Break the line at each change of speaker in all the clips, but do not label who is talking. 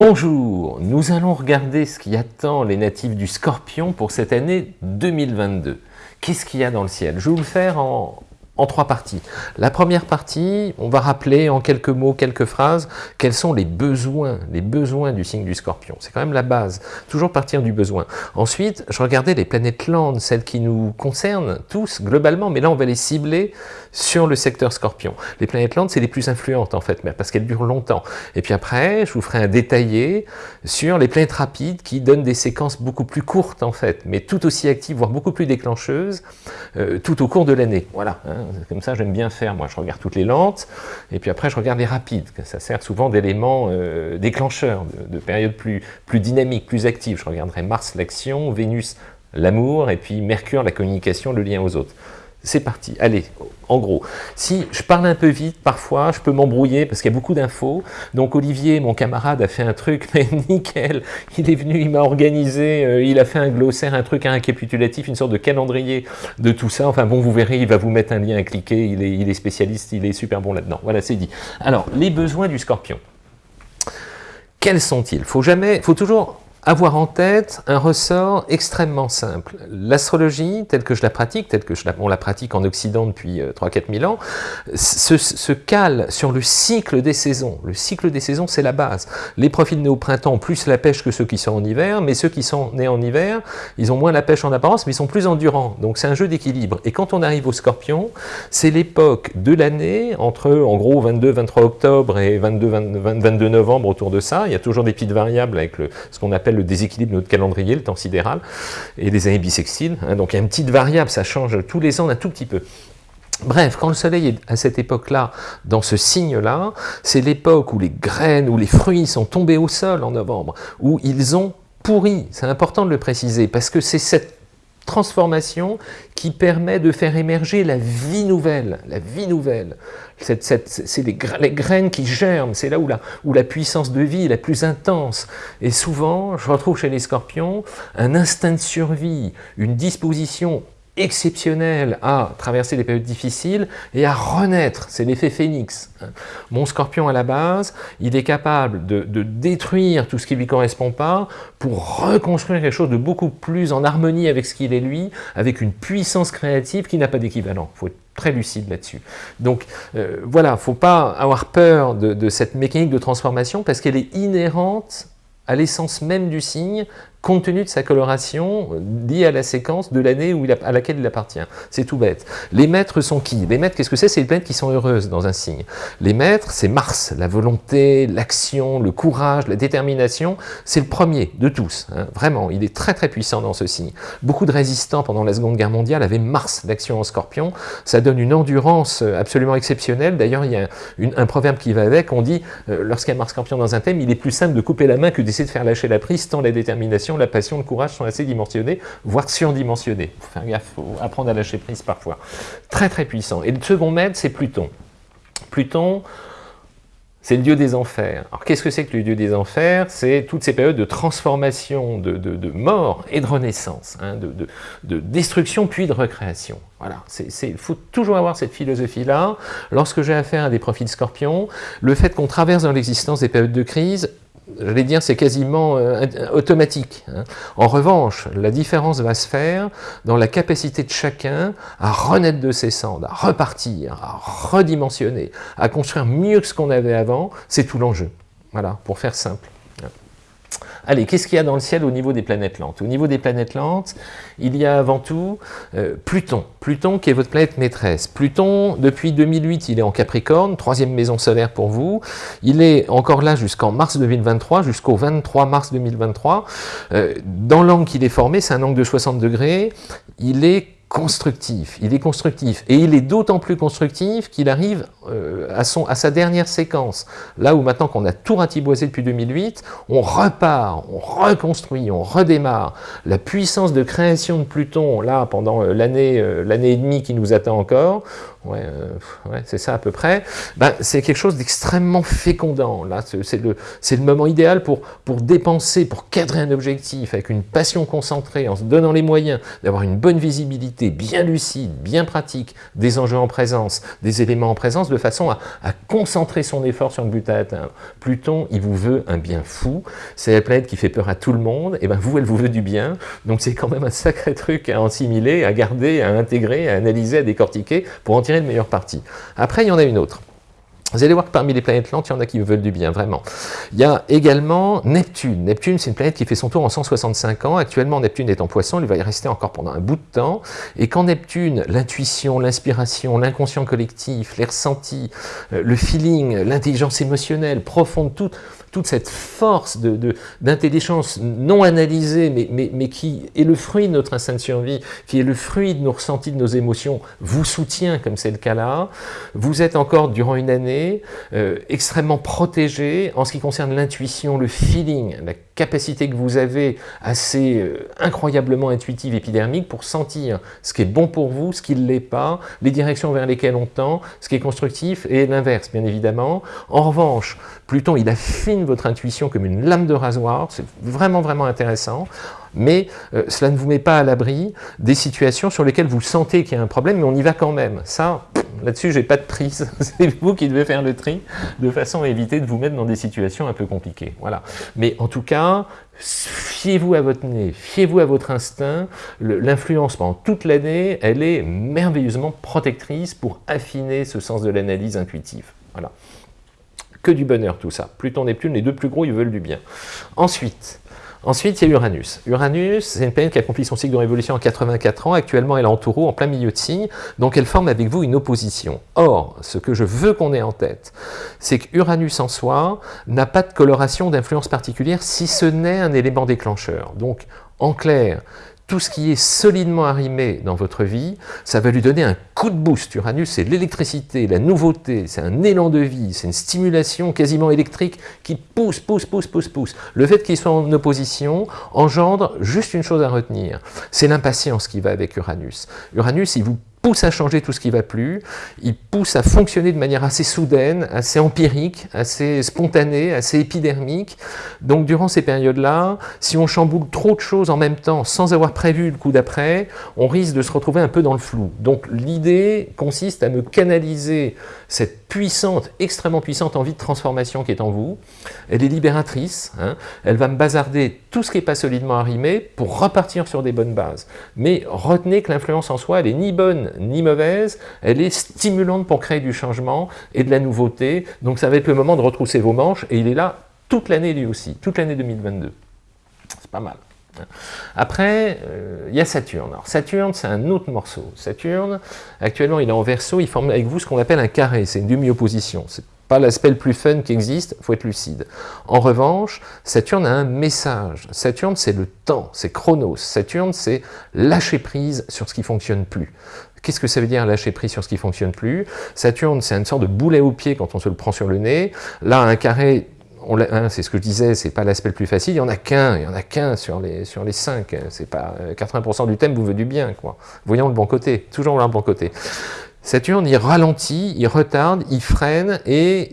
Bonjour, nous allons regarder ce qui attend les natifs du Scorpion pour cette année 2022. Qu'est-ce qu'il y a dans le ciel? Je vais vous le faire en, en trois parties. La première partie, on va rappeler en quelques mots, quelques phrases, quels sont les besoins, les besoins du signe du scorpion. C'est quand même la base, toujours partir du besoin. Ensuite, je regardais les planètes landes, celles qui nous concernent tous globalement, mais là on va les cibler sur le secteur scorpion. Les planètes landes, c'est les plus influentes en fait, parce qu'elles durent longtemps. Et puis après, je vous ferai un détaillé sur les planètes rapides qui donnent des séquences beaucoup plus courtes en fait, mais tout aussi actives, voire beaucoup plus déclencheuses, euh, tout au cours de l'année. Voilà. Hein. Comme ça, j'aime bien faire. Moi, je regarde toutes les lentes, et puis après, je regarde les rapides. Ça sert souvent d'éléments euh, déclencheurs, de, de périodes plus, plus dynamiques, plus actives. Je regarderai Mars, l'action, Vénus, l'amour, et puis Mercure, la communication, le lien aux autres. C'est parti. Allez, en gros, si je parle un peu vite, parfois, je peux m'embrouiller parce qu'il y a beaucoup d'infos. Donc Olivier, mon camarade, a fait un truc, mais nickel. Il est venu, il m'a organisé, euh, il a fait un glossaire, un truc, un récapitulatif, une sorte de calendrier de tout ça. Enfin bon, vous verrez, il va vous mettre un lien à cliquer. Il est, il est spécialiste, il est super bon là-dedans. Voilà, c'est dit. Alors, les besoins du scorpion. Quels sont-ils? Faut jamais, faut toujours avoir en tête un ressort extrêmement simple. L'astrologie, telle que je la pratique, telle que on la pratique en Occident depuis 3-4 euh, 000 ans, se, se, cale sur le cycle des saisons. Le cycle des saisons, c'est la base. Les profils nés au printemps ont plus la pêche que ceux qui sont en hiver, mais ceux qui sont nés en hiver, ils ont moins la pêche en apparence, mais ils sont plus endurants. Donc c'est un jeu d'équilibre. Et quand on arrive au scorpion, c'est l'époque de l'année, entre en gros 22-23 octobre et 22-22 novembre, autour de ça. Il y a toujours des petites variables avec ce qu'on appelle le déséquilibre de notre calendrier, le temps sidéral, et les années bissextiles. Hein, donc il y a une petite variable, ça change tous les ans un tout petit peu. Bref, quand le soleil est à cette époque-là, dans ce signe-là, c'est l'époque où les graines, où les fruits sont tombés au sol en novembre, où ils ont pourri. C'est important de le préciser, parce que c'est cette transformation qui permet de faire émerger la vie nouvelle, la vie nouvelle. C'est les, les, graines qui germent, c'est là où la, où la puissance de vie est la plus intense. Et souvent, je retrouve chez les scorpions un instinct de survie, une disposition exceptionnel à traverser des périodes difficiles et à renaître. C'est l'effet phénix. Mon scorpion à la base, il est capable de, détruire tout ce qui ne lui correspond pas pour reconstruire quelque chose de beaucoup plus en harmonie avec ce qu'il est lui, avec une puissance créative qui n'a pas d'équivalent. Il faut être très lucide là-dessus. Donc euh, voilà, il ne faut pas avoir peur de cette mécanique de transformation parce qu'elle est inhérente à l'essence même du signe, compte tenu de sa coloration liée à la séquence de l'année à laquelle il appartient. C'est tout bête. Les maîtres sont qui? Les maîtres, qu'est-ce que c'est? C'est les planètes qui sont heureuses dans un signe. Les maîtres, c'est Mars, la volonté, l'action, le courage, la détermination. C'est le premier de tous, hein. vraiment. Il est très très puissant dans ce signe. Beaucoup de résistants pendant la Seconde Guerre mondiale avaient Mars, l'action en scorpion. Ça donne une endurance absolument exceptionnelle. D'ailleurs, il y a un proverbe qui va avec. On dit, euh, lorsqu'il y a Mars scorpion dans un thème, il est plus simple de couper la main que d'essayer de faire lâcher la prise, tant la détermination la passion, le courage sont assez dimensionnés, voire surdimensionnés. Gaffe, faut apprendre à lâcher prise parfois. Très très puissant. Et le second maître, c'est Pluton. Pluton, c'est le dieu des enfers. Alors qu'est-ce que c'est que le dieu des enfers? C'est toutes ces périodes de transformation, de, de, mort et de renaissance, hein, de, de, destruction puis de recréation. Voilà, il faut toujours avoir cette philosophie-là. Lorsque j'ai affaire à des profils scorpions, le fait qu'on traverse dans l'existence des périodes de crise, j'allais dire, c'est quasiment euh, automatique. Hein. En revanche, la différence va se faire dans la capacité de chacun à renaître de ses cendres, à repartir, à redimensionner, à construire mieux que ce qu'on avait avant. C'est tout l'enjeu. Voilà, pour faire simple. Allez, qu'est-ce qu'il y a dans le ciel au niveau des planètes lentes? Au niveau des planètes lentes, il y a avant tout euh, Pluton. Pluton qui est votre planète maîtresse. Pluton, depuis 2008, il est en Capricorne, troisième maison solaire pour vous. Il est encore là jusqu'en mars 2023, jusqu'au 23 mars 2023. Euh, dans l'angle qu'il est formé, c'est un angle de 60 degrés. Il est constructif, il est constructif, et il est d'autant plus constructif qu'il arrive euh, à, son, à sa dernière séquence. Là où maintenant qu'on a tout ratiboisé depuis 2008, on repart, on reconstruit, on redémarre. La puissance de création de Pluton, là, pendant euh, l'année euh, l'année et demie qui nous attend encore, ouais, euh, ouais c'est ça à peu près, ben, c'est quelque chose d'extrêmement fécondant. Là, c'est le, le moment idéal pour, pour dépenser, pour cadrer un objectif avec une passion concentrée, en se donnant les moyens d'avoir une bonne visibilité, bien lucide, bien pratique, des enjeux en présence, des éléments en présence, de façon à, à concentrer son effort sur le but à atteindre. Pluton, il vous veut un bien fou, c'est la planète qui fait peur à tout le monde, et ben vous, elle vous veut du bien, donc c'est quand même un sacré truc à assimiler, à garder, à intégrer, à analyser, à décortiquer, pour en tirer le meilleur parti. Après, il y en a une autre. Vous allez voir que parmi les planètes lentes, il y en a qui veulent du bien, vraiment. Il y a également Neptune. Neptune, c'est une planète qui fait son tour en 165 ans. Actuellement, Neptune est en poisson, il va y rester encore pendant un bout de temps. Et quand Neptune, l'intuition, l'inspiration, l'inconscient collectif, les ressentis, euh, le feeling, l'intelligence émotionnelle profonde, tout, toute cette force d'intelligence non analysée, mais, qui est le fruit de notre instinct de survie, qui est le fruit de nos ressentis, de nos émotions, vous soutient, comme c'est le cas là. Vous êtes encore, durant une année, euh, extrêmement protégé en ce qui concerne l'intuition, le feeling, capacité que vous avez assez euh, incroyablement intuitive, épidermique, pour sentir ce qui est bon pour vous, ce qui ne l'est pas, les directions vers lesquelles on tend, ce qui est constructif, et l'inverse, bien évidemment. En revanche, Pluton, il affine votre intuition comme une lame de rasoir, c'est vraiment, vraiment intéressant, mais euh, cela ne vous met pas à l'abri des situations sur lesquelles vous sentez qu'il y a un problème, mais on y va quand même. Ça, là-dessus, j'ai pas de prise. c'est vous qui devez faire le tri, de façon à éviter de vous mettre dans des situations un peu compliquées. Voilà. Mais en tout cas, fiez-vous à votre nez, fiez-vous à votre instinct. L'influence pendant toute l'année, elle est merveilleusement protectrice pour affiner ce sens de l'analyse intuitive. Voilà que du bonheur tout ça. Pluton, Neptune, les deux plus gros, ils veulent du bien. Ensuite, ensuite il y a Uranus. Uranus, c'est une planète qui accomplit son cycle de révolution en 84 ans. Actuellement, elle est en taureau, en plein milieu de signe. Donc, elle forme avec vous une opposition. Or, ce que je veux qu'on ait en tête, c'est que Uranus en soi n'a pas de coloration d'influence particulière, si ce n'est un élément déclencheur. Donc, en clair, tout ce qui est solidement arrimé dans votre vie, ça va lui donner un coup de boost. Uranus, c'est l'électricité, la nouveauté, c'est un élan de vie, c'est une stimulation quasiment électrique qui pousse, pousse, pousse, pousse, pousse. Le fait qu'il soit en opposition engendre juste une chose à retenir, c'est l'impatience qui va avec Uranus. Uranus, il vous pousse à changer tout ce qui ne va plus, il pousse à fonctionner de manière assez soudaine, assez empirique, assez spontanée, assez épidermique. Donc durant ces périodes-là, si on chamboule trop de choses en même temps sans avoir prévu le coup d'après, on risque de se retrouver un peu dans le flou. Donc l'idée consiste à me canaliser cette puissante, extrêmement puissante envie de transformation qui est en vous. Elle est libératrice, hein. elle va me bazarder tout ce qui n'est pas solidement arrimé pour repartir sur des bonnes bases. Mais retenez que l'influence en soi, elle est ni bonne ni mauvaise, elle est stimulante pour créer du changement et de la nouveauté. Donc ça va être le moment de retrousser vos manches et il est là toute l'année lui aussi, toute l'année 2022. C'est pas mal. Après, euh, il y a Saturne. Alors Saturne, c'est un autre morceau. Saturne, actuellement, il est en verso, il forme avec vous ce qu'on appelle un carré, c'est une demi-opposition. C'est pas l'aspect le plus fun qui existe, faut être lucide. En revanche, Saturne a un message. Saturne, c'est le temps, c'est Chronos. Saturne, c'est lâcher prise sur ce qui fonctionne plus. Qu'est-ce que ça veut dire lâcher prise sur ce qui fonctionne plus? Saturne, c'est une sorte de boulet au pied quand on se le prend sur le nez. Là, un carré, hein, c'est ce que je disais, c'est pas l'aspect le plus facile, il y en a qu'un, il y en a qu'un sur les, sur les cinq, c'est pas 80% euh, du thème vous veut du bien, quoi. Voyons le bon côté, toujours le bon côté. Saturne, il ralentit, il retarde, il freine et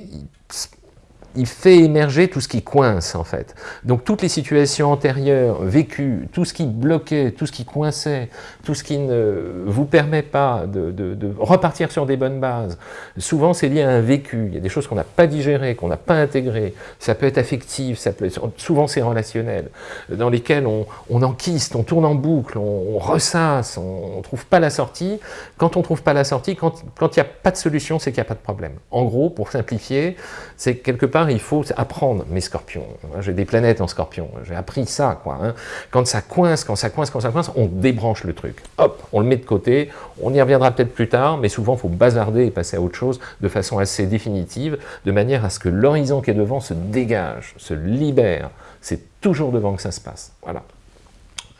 il fait émerger tout ce qui coince en fait. Donc toutes les situations antérieures, vécues, tout ce qui bloquait, tout ce qui coinçait, tout ce qui ne vous permet pas de, repartir sur des bonnes bases, souvent c'est lié à un vécu, il y a des choses qu'on n'a pas digérées, qu'on n'a pas intégrées, ça peut être affectif, ça peut souvent c'est relationnel, dans lesquels on, enquiste, on tourne en boucle, on, ressasse, on ne trouve pas la sortie. Quand on ne trouve pas la sortie, quand il n'y a pas de solution, c'est qu'il n'y a pas de problème. En gros, pour simplifier, c'est quelque part il faut apprendre mes scorpions. J'ai des planètes en scorpion, j'ai appris ça. Quoi, hein. Quand ça coince, quand ça coince, quand ça coince, on débranche le truc. Hop, on le met de côté, on y reviendra peut-être plus tard, mais souvent il faut bazarder et passer à autre chose de façon assez définitive, de manière à ce que l'horizon qui est devant se dégage, se libère. C'est toujours devant que ça se passe. Voilà.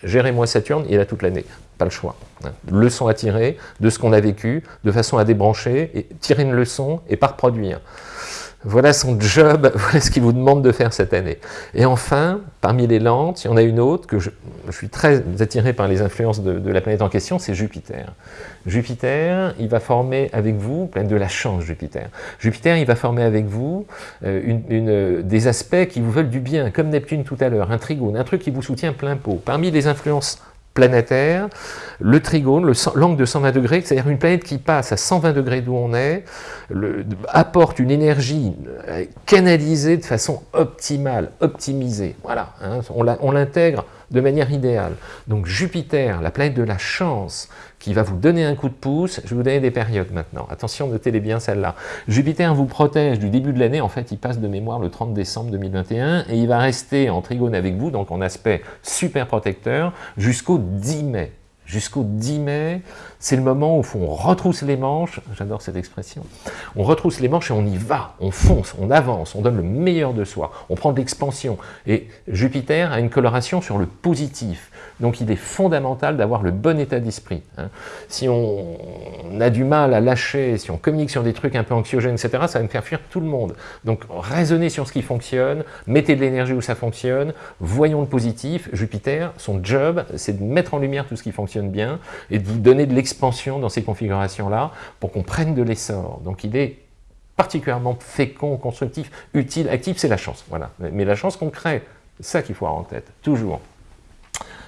Gérez-moi Saturne, il a toute l'année, pas le choix. Hein. Leçon à tirer de ce qu'on a vécu, de façon à débrancher, et tirer une leçon et pas reproduire. Voilà son job, voilà ce qu'il vous demande de faire cette année. Et enfin, parmi les lentes, il y en a une autre que je, suis très attiré par les influences de, la planète en question, c'est Jupiter. Jupiter, il va former avec vous, planète de la chance Jupiter, Jupiter, il va former avec vous euh, une, des aspects qui vous veulent du bien, comme Neptune tout à l'heure, un trigone, un truc qui vous soutient plein pot. Parmi les influences planétaire, le trigone, l'angle de 120 degrés, c'est-à-dire une planète qui passe à 120 degrés d'où on est, apporte une énergie euh, canalisée de façon optimale, optimisée. Voilà, hein, on l'intègre de manière idéale. Donc Jupiter, la planète de la chance, qui va vous donner un coup de pouce. Je vais vous donner des périodes maintenant. Attention, notez-les bien celles-là. Jupiter vous protège du début de l'année. En fait, il passe de mémoire le 30 décembre 2021 et il va rester en trigone avec vous, donc en aspect super protecteur, jusqu'au 10 mai jusqu'au 10 mai, c'est le moment où on retrousse les manches, j'adore cette expression, on retrousse les manches et on y va, on fonce, on avance, on donne le meilleur de soi, on prend de l'expansion. Et Jupiter a une coloration sur le positif, donc il est fondamental d'avoir le bon état d'esprit. Hein. Si on, a du mal à lâcher, si on communique sur des trucs un peu anxiogènes, etc., ça va me faire fuir tout le monde. Donc raisonnez sur ce qui fonctionne, mettez de l'énergie où ça fonctionne, voyons le positif. Jupiter, son job, c'est de mettre en lumière tout ce qui fonctionne bien et de vous donner de dans ces configurations-là pour qu'on prenne de l'essor. Donc il est particulièrement fécond, constructif, utile, actif, c'est la chance. Voilà. Mais la chance qu'on crée, c'est ça qu'il faut avoir en tête, toujours.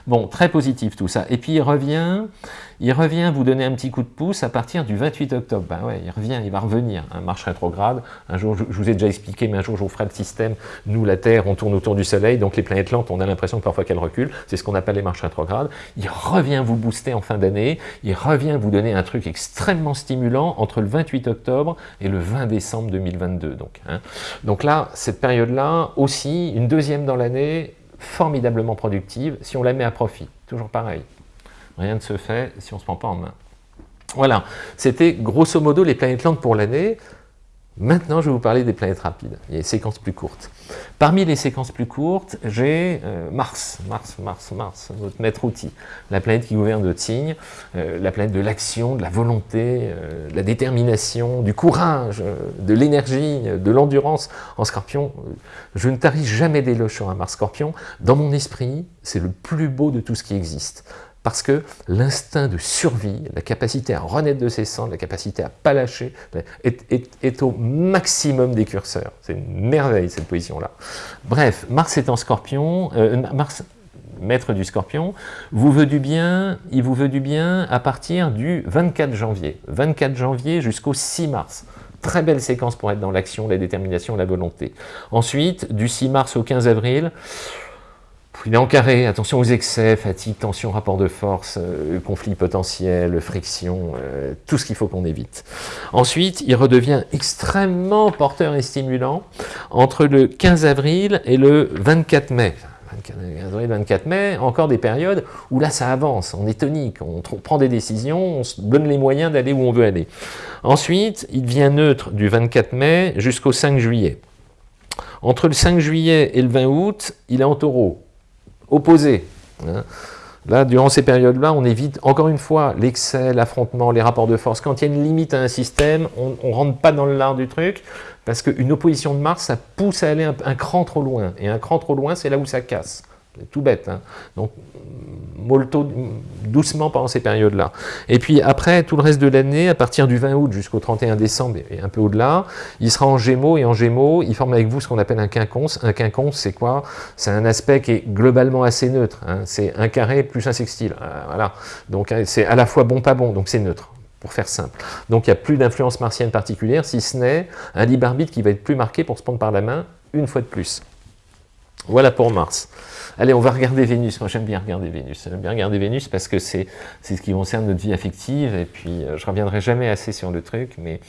Bon, très positif tout ça. Et puis il revient, il revient vous donner un petit coup de pouce à partir du 28 octobre. Ben ouais, il revient, il va revenir. Un marche rétrograde. Un jour, je, vous ai déjà expliqué, mais un jour je vous ferai le système. Nous, la Terre, on tourne autour du Soleil, donc les planètes lentes, on a l'impression que parfois qu'elles reculent. C'est ce qu'on appelle les marches rétrogrades. Il revient vous booster en fin d'année. Il revient vous donner un truc extrêmement stimulant entre le 28 octobre et le 20 décembre 2022. Donc, hein. donc là, cette période-là, aussi, une deuxième dans l'année, formidablement productive si on la met à profit. Toujours pareil. Rien ne se fait si on ne se prend pas en main. Voilà, c'était grosso modo les planètes lentes pour l'année. Maintenant, je vais vous parler des planètes rapides, les séquences plus courtes. Parmi les séquences plus courtes, j'ai euh, Mars, Mars, Mars, Mars, notre maître outil, la planète qui gouverne de Tignes, euh, la planète de l'action, de la volonté, euh, de la détermination, du courage, de l'énergie, de l'endurance. En scorpion, je ne tarie jamais d'éloge sur un Mars scorpion. Dans mon esprit, c'est le plus beau de tout ce qui existe parce que l'instinct de survie, la capacité à renaître de ses cendres, la capacité à pas lâcher, est, au maximum des curseurs. C'est une merveille cette position-là. Bref, Mars est en scorpion, euh, Mars, maître du scorpion, vous veut du bien, il vous veut du bien à partir du 24 janvier. 24 janvier jusqu'au 6 mars. Très belle séquence pour être dans l'action, la détermination, la volonté. Ensuite, du 6 mars au 15 avril, est en carré, attention aux excès, fatigue, tension, rapport de force, euh, conflit potentiel, friction, euh, tout ce qu'il faut qu'on évite. Ensuite, il redevient extrêmement porteur et stimulant entre le 15 avril et le 24 mai. 24 24 mai, encore des périodes où là ça avance, on est tonique, on prend des décisions, on se donne les moyens d'aller où on veut aller. Ensuite, il devient neutre du 24 mai jusqu'au 5 juillet. Entre le 5 juillet et le 20 août, il est en taureau opposés. Hein. Là, durant ces périodes-là, on évite, encore une fois, l'excès, l'affrontement, les rapports de force. Quand il y a une limite à un système, on ne rentre pas dans l'art du truc, parce qu'une opposition de Mars, ça pousse à aller un, cran trop loin. Et un cran trop loin, c'est là où ça casse. Tout bête. Hein. Donc, molto doucement pendant ces périodes-là. Et puis après, tout le reste de l'année, à partir du 20 août jusqu'au 31 décembre et un peu au-delà, il sera en Gémeaux et en Gémeaux, il forme avec vous ce qu'on appelle un quinconce. Un quinconce, c'est quoi? C'est un aspect qui est globalement assez neutre. Hein. C'est un carré plus un sextile. Euh, voilà. Donc euh, c'est à la fois bon, pas bon, donc c'est neutre pour faire simple. Donc il n'y a plus d'influence martienne particulière, si ce n'est un libre arbitre qui va être plus marqué pour se prendre par la main une fois de plus. Voilà pour Mars. Allez, on va regarder Vénus. Moi, j'aime bien regarder Vénus. J'aime bien regarder Vénus parce que c'est ce qui concerne notre vie affective. Et puis, euh, je reviendrai jamais assez sur le truc, mais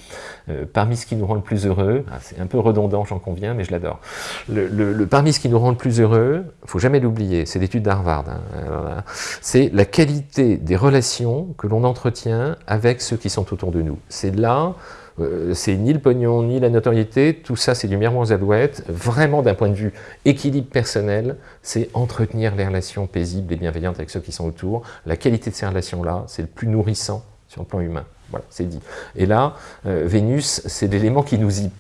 euh, parmi ce qui nous rend le plus heureux, ah, c'est un peu redondant, j'en conviens, mais je l'adore. Le, parmi ce qui nous rend le plus heureux, faut jamais l'oublier, c'est l'étude d'Harvard. Hein, c'est la qualité des relations que l'on entretient avec ceux qui sont autour de nous. C'est là c'est ni le pognon, ni la notoriété, tout ça c'est du miroir aux alouettes. Vraiment d'un point de vue équilibre personnel, c'est entretenir les relations paisibles et bienveillantes avec ceux qui sont autour. La qualité de ces relations-là, c'est le plus nourrissant sur le plan humain. Voilà, c'est dit. Et là, euh, Vénus, c'est l'élément qui nous y,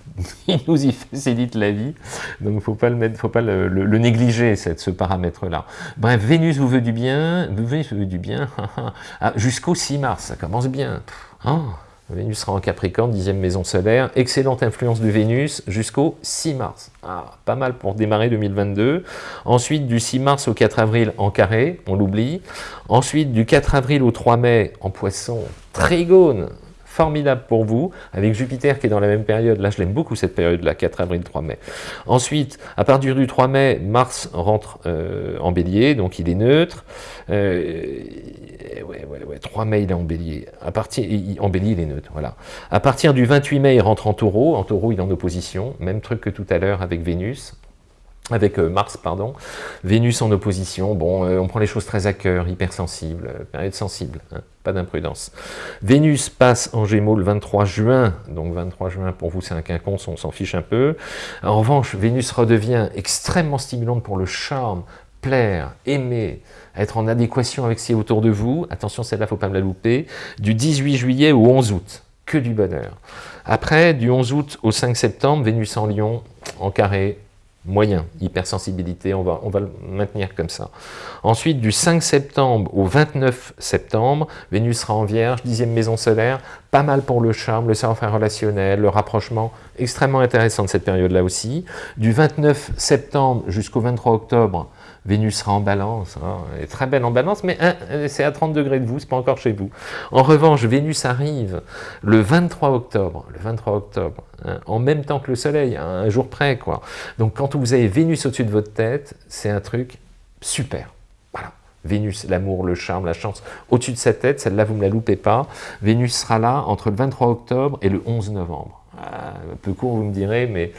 nous y facilite la vie, donc ne faut pas, le, mettre, faut pas le, négliger, cette, ce paramètre-là. Bref, Vénus vous veut du bien, Vénus vous veut du bien, ah, jusqu'au 6 mars, ça commence bien. Oh. Vénus sera en Capricorne, dixième maison solaire. Excellente influence de Vénus jusqu'au 6 mars. Ah, pas mal pour démarrer 2022. Ensuite, du 6 mars au 4 avril en carré, on l'oublie. Ensuite, du 4 avril au 3 mai en poisson, trigone, formidable pour vous, avec Jupiter qui est dans la même période. Là, je l'aime beaucoup cette période-là, 4 avril, 3 mai. Ensuite, à partir du 3 mai, Mars rentre euh, en bélier, donc il est neutre. Euh, ouais, ouais, ouais, 3 mai, il est en bélier. À partir, en bélier, il est neutre, voilà. À partir du 28 mai, il rentre en taureau. En taureau, il est en opposition. Même truc que tout à l'heure avec Vénus avec euh, Mars, pardon, Vénus en opposition, bon, on prend les choses très à cœur, hypersensible, période sensible, hein pas d'imprudence. Vénus passe en Gémeaux le 23 juin, donc 23 juin pour vous c'est un quinconce, on s'en fiche un peu. En revanche, Vénus redevient extrêmement stimulante pour le charme, plaire, aimer, être en adéquation avec ce qui est autour de vous. Attention, celle-là, faut pas me la louper. Du 18 juillet au 11 août, que du bonheur. Après, du 11 août au 5 septembre, Vénus en Lion, en carré, moyen, hypersensibilité, on va, on va le maintenir comme ça. Ensuite, du 5 septembre au 29 septembre, Vénus sera en Vierge, dixième maison solaire, pas mal pour le charme, le savoir-faire relationnel, le rapprochement, extrêmement intéressant de cette période-là aussi. Du 29 septembre jusqu'au 23 octobre, Vénus sera en balance, hein, elle est très belle en balance, mais hein, c'est à 30 degrés de vous, c'est pas encore chez vous. En revanche, Vénus arrive le 23 octobre, le 23 octobre, hein, en même temps que le Soleil, un jour près, quoi. Donc quand vous avez Vénus au-dessus de votre tête, c'est un truc super. Voilà. Vénus, l'amour, le charme, la chance, au-dessus de sa tête, celle-là, vous ne me la loupez pas. Vénus sera là entre le 23 octobre et le 11 novembre. Ah, un peu court, vous me direz, mais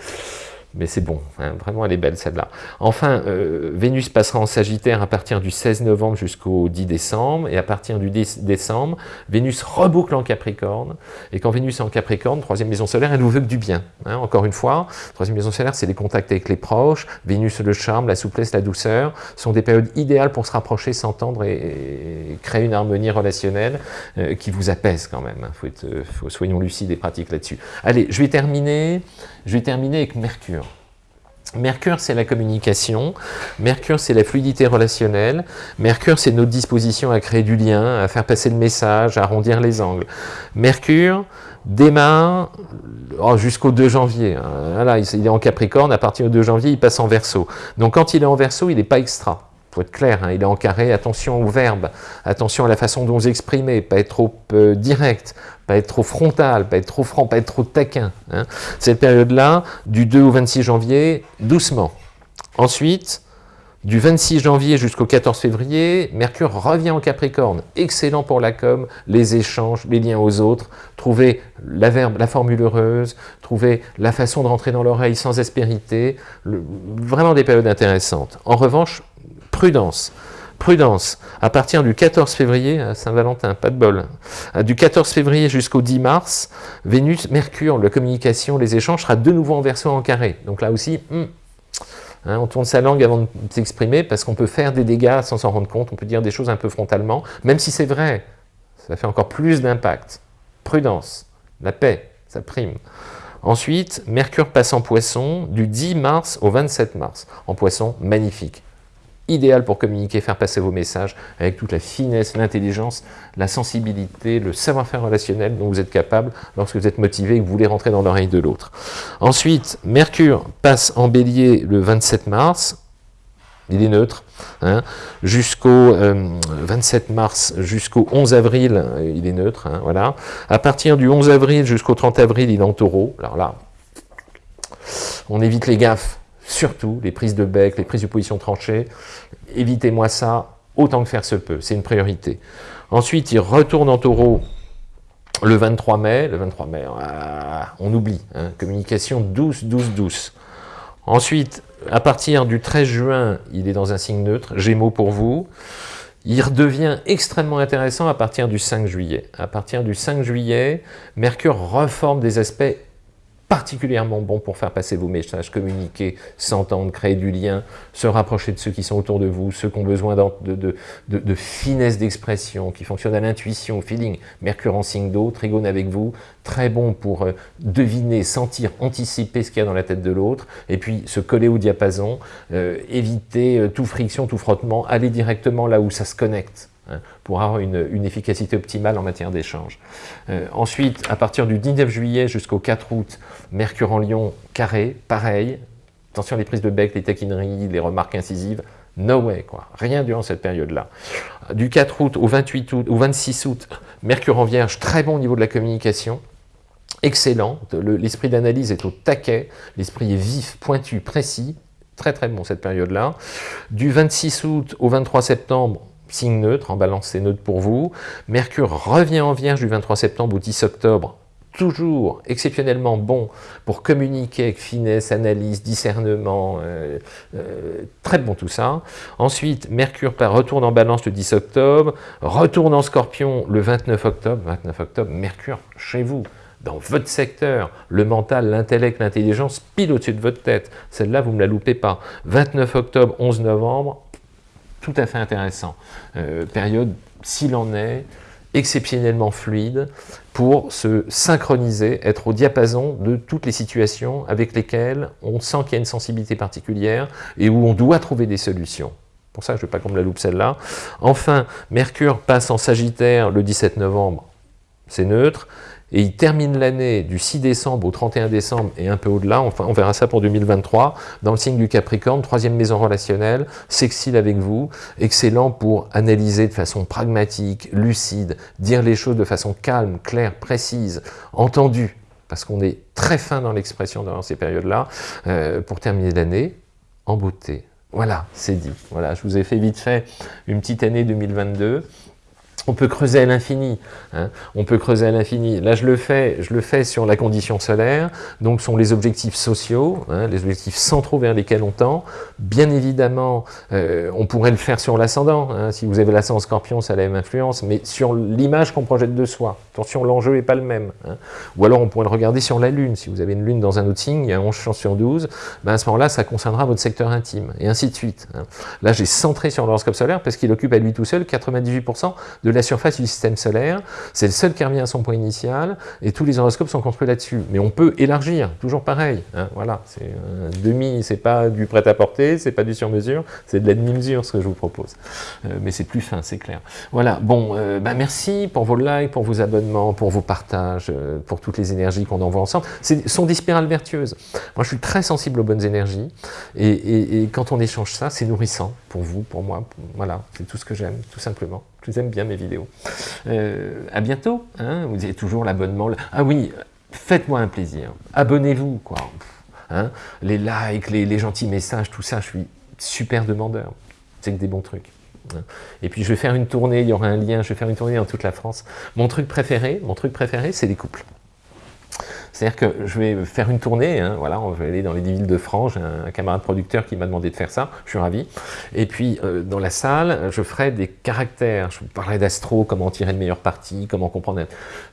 mais c'est bon, hein, vraiment elle est belle celle-là. Enfin, euh, Vénus passera en Sagittaire à partir du 16 novembre jusqu'au 10 décembre, et à partir du 10 décembre, Vénus reboucle en Capricorne, et quand Vénus est en Capricorne, troisième maison solaire, elle nous veut que du bien. Hein. encore une fois, troisième maison solaire, c'est les contacts avec les proches, Vénus le charme, la souplesse, la douceur, sont des périodes idéales pour se rapprocher, s'entendre et, créer une harmonie relationnelle euh, qui vous apaise quand même. Hein. Être, faut, soyons lucides et pratiques là-dessus. Allez, je vais terminer, je vais terminer avec Mercure. Mercure, c'est la communication. Mercure, c'est la fluidité relationnelle. Mercure, c'est notre disposition à créer du lien, à faire passer le message, à arrondir les angles. Mercure démarre oh, jusqu'au 2 janvier. Voilà, il est en Capricorne, à partir du 2 janvier, il passe en Verseau. Donc quand il est en Verseau, il n'est pas extra faut être clair, hein, il est en carré, attention au verbe, attention à la façon dont vous exprimez, pas être trop euh, direct, pas être trop frontal, pas être trop franc, pas être trop taquin. Hein. Cette période-là, du 2 au 26 janvier, doucement. Ensuite, du 26 janvier jusqu'au 14 février, Mercure revient en Capricorne. Excellent pour la com, les échanges, les liens aux autres. Trouver la, verbe, la formule heureuse, trouver la façon de rentrer dans l'oreille sans aspérité. vraiment des périodes intéressantes. En revanche, prudence. Prudence, à partir du 14 février, à Saint-Valentin, pas de bol, du 14 février jusqu'au 10 mars, Vénus, Mercure, la communication, les échanges, sera de nouveau en verso en carré. Donc là aussi, hmm, hein, on tourne sa langue avant de s'exprimer parce qu'on peut faire des dégâts sans s'en rendre compte, on peut dire des choses un peu frontalement, même si c'est vrai, ça fait encore plus d'impact. Prudence, la paix, ça prime. Ensuite, Mercure passe en poisson du 10 mars au 27 mars. En poisson, magnifique idéal pour communiquer, faire passer vos messages avec toute la finesse, l'intelligence, la sensibilité, le savoir-faire relationnel dont vous êtes capable lorsque vous êtes motivé et que vous voulez rentrer dans l'oreille de l'autre. Ensuite, Mercure passe en bélier le 27 mars, il est neutre, hein, jusqu'au 27 euh, mars, jusqu'au 11 avril, il est neutre, hein, voilà. À partir du 11 avril jusqu'au 30 avril, il est en taureau, alors là, on évite les gaffes, Surtout, les prises de bec, les prises de position tranchée, évitez-moi ça autant que faire se peut, c'est une priorité. Ensuite, il retourne en taureau le 23 mai, le 23 mai, ah, on oublie, hein, communication douce, douce, douce. Ensuite, à partir du 13 juin, il est dans un signe neutre, Gémeaux pour vous. Il redevient extrêmement intéressant à partir du 5 juillet. À partir du 5 juillet, Mercure reforme des aspects particulièrement bon pour faire passer vos messages, communiquer, s'entendre, créer du lien, se rapprocher de ceux qui sont autour de vous, ceux qui ont besoin de, finesse d'expression, qui fonctionnent à l'intuition, au feeling. Mercure en signe d'eau, trigone avec vous, très bon pour euh, deviner, sentir, anticiper ce qu'il y a dans la tête de l'autre, et puis se coller au diapason, euh, éviter euh, tout friction, tout frottement, aller directement là où ça se connecte. Hein, pour avoir une, efficacité optimale en matière d'échange. Euh, ensuite, à partir du 19 juillet jusqu'au 4 août, Mercure en Lion, carré, pareil. Attention les prises de bec, les taquineries, les remarques incisives, no way, quoi. Rien durant cette période-là. Du 4 août au 28 août, au 26 août, Mercure en Vierge, très bon au niveau de la communication, excellent, l'esprit d'analyse est au taquet, l'esprit est vif, pointu, précis, très très bon cette période-là. Du 26 août au 23 septembre, signe neutre, en balance c'est neutre pour vous. Mercure revient en Vierge du 23 septembre au 10 octobre, toujours exceptionnellement bon pour communiquer avec finesse, analyse, discernement, euh, euh, très bon tout ça. Ensuite, Mercure retourne en balance le 10 octobre, retourne en scorpion le 29 octobre, 29 octobre, Mercure chez vous, dans votre secteur, le mental, l'intellect, l'intelligence, pile au-dessus de votre tête. Celle-là, vous ne me la loupez pas. 29 octobre, 11 novembre, tout à fait intéressant. Euh, période, s'il en est, exceptionnellement fluide pour se synchroniser, être au diapason de toutes les situations avec lesquelles on sent qu'il y a une sensibilité particulière et où on doit trouver des solutions. Pour ça, je ne veux pas qu'on me la loupe celle-là. Enfin, Mercure passe en Sagittaire le 17 novembre, c'est neutre et il termine l'année du 6 décembre au 31 décembre et un peu au-delà, enfin on verra ça pour 2023, dans le signe du Capricorne, troisième maison relationnelle, sexile avec vous, excellent pour analyser de façon pragmatique, lucide, dire les choses de façon calme, claire, précise, entendue, parce qu'on est très fin dans l'expression dans ces périodes-là, euh, pour terminer l'année en beauté. Voilà, c'est dit. Voilà, je vous ai fait vite fait une petite année 2022 on peut creuser à l'infini, hein. on peut creuser à l'infini. Là, je le fais, je le fais sur la condition solaire, donc sont les objectifs sociaux, hein, les objectifs centraux vers lesquels on tend. Bien évidemment, euh, on pourrait le faire sur l'ascendant. Hein. Si vous avez l'ascendant scorpion, ça a la même influence, mais sur l'image qu'on projette de soi. Attention, l'enjeu n'est pas le même. Ou alors, on pourrait le regarder sur la Lune. Si vous avez une Lune dans un autre signe, il y a 11 chances sur 12, ben à ce moment-là, ça concernera votre secteur intime, et ainsi de suite. Là, j'ai centré sur l'horoscope solaire parce qu'il occupe à lui tout seul 98% de la surface du système solaire, c'est le seul qui revient à son point initial, et tous les horoscopes sont construits là-dessus. Mais on peut élargir, toujours pareil. Hein, voilà, c'est un demi, c'est pas du prêt-à-porter, c'est pas du sur-mesure, c'est de la demi-mesure ce que je vous propose. Euh, mais c'est plus fin, c'est clair. Voilà, bon, euh, bah, merci pour vos likes, pour vos abonnements, pour vos partages, euh, pour toutes les énergies qu'on envoie ensemble. Ce sont des spirales vertueuses. Moi, je suis très sensible aux bonnes énergies, et quand on échange ça, c'est nourrissant pour vous, pour moi. Voilà, c'est tout ce que j'aime, tout simplement. Je vous aime bien mes vidéos. Euh, à bientôt. Hein. vous avez toujours l'abonnement. Ah oui, faites-moi un plaisir. Abonnez-vous, quoi. Hein. les likes, les, gentils messages, tout ça, je suis super demandeur. C'est que des bons trucs. Hein. Et puis je vais faire une tournée, il y aura un lien, je vais faire une tournée dans toute la France. Mon truc préféré, mon truc préféré, c'est les couples. C'est-à-dire que je vais faire une tournée, hein, voilà, on va aller dans les villes de France, j'ai un, camarade producteur qui m'a demandé de faire ça, je suis ravi. Et puis, euh, dans la salle, je ferai des caractères, je vous parlerai d'astro, comment tirer le meilleur parti, comment comprendre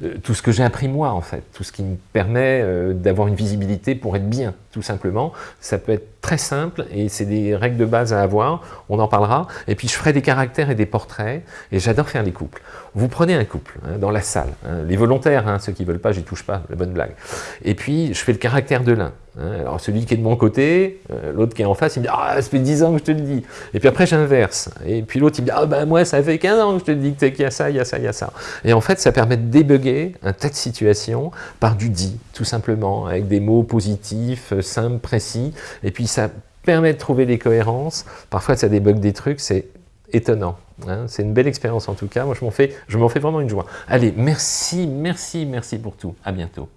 euh, tout ce que j'ai appris moi, en fait, tout ce qui me permet euh, d'avoir une visibilité pour être bien, tout simplement. Ça peut être très simple et c'est des règles de base à avoir, on en parlera. Et puis je ferai des caractères et des portraits et j'adore faire les couples. Vous prenez un couple hein, dans la salle, hein, les volontaires, hein, ceux qui ne veulent pas, j'y touche pas, la bonne blague. Et puis je fais le caractère de l'un. Alors celui qui est de mon côté, euh, l'autre qui est en face, il me dit « Ah, ça fait 10 ans que je te le dis ». Et puis après j'inverse. Et puis l'autre il me dit « Ah ben moi ça fait 15 ans que je te le dis qu'il y a ça, il y a ça, il y a ça ». Et en fait ça permet de débugger un tas de situations par du dit, tout simplement, avec des mots positifs, euh, simples, précis. Et puis ça permet de trouver des cohérences. Parfois, ça débug des trucs, c'est étonnant. Hein. C'est une belle expérience en tout cas. Moi, je m'en fais, fais vraiment une joie. Allez, merci, merci, merci pour tout. À bientôt.